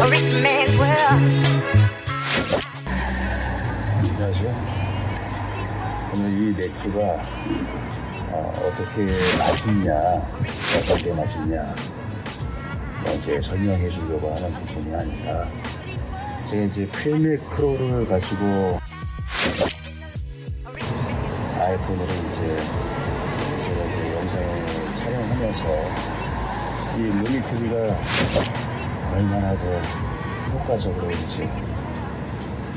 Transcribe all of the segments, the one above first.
a rich man's world. 안녕하세요. 오늘 이 맥주가 어, 떻게 맛있냐, 어떻게 맛있냐, 뭐 이제 설명해 주려고 하는 부분이 아니라 제가 이제 필맥 프로를 가지고 아이폰으로 이제 제가 이제 영상을 촬영하면서 이 루미TV가 얼마나 더 효과적으로 이제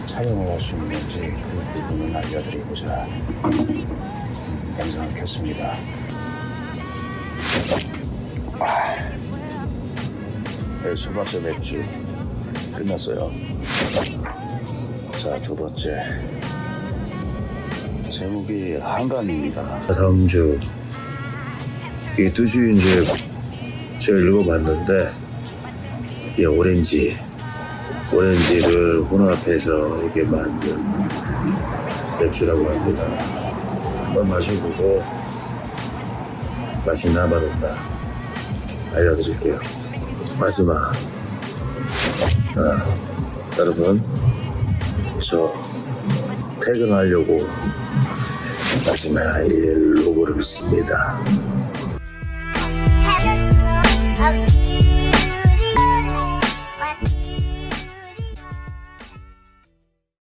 촬영을 할 수 있는지 그 부분을 알려드리고자 음, 영상을 켰습니다. 아, 네, 첫 번째 맥주 끝났어요. 자, 두 번째. 제목이 한강입니다. 다음 주. 이 뜻이 이제 제가 읽어봤는데, 이 오렌지. 오렌지를 혼합해서 이렇게 만든 맥주라고 합니다. 한번 마셔보고 맛있나 맛없나 알려드릴게요. 마지막 아, 여러분 저 퇴근하려고 마지막 이 로고를 씁니다.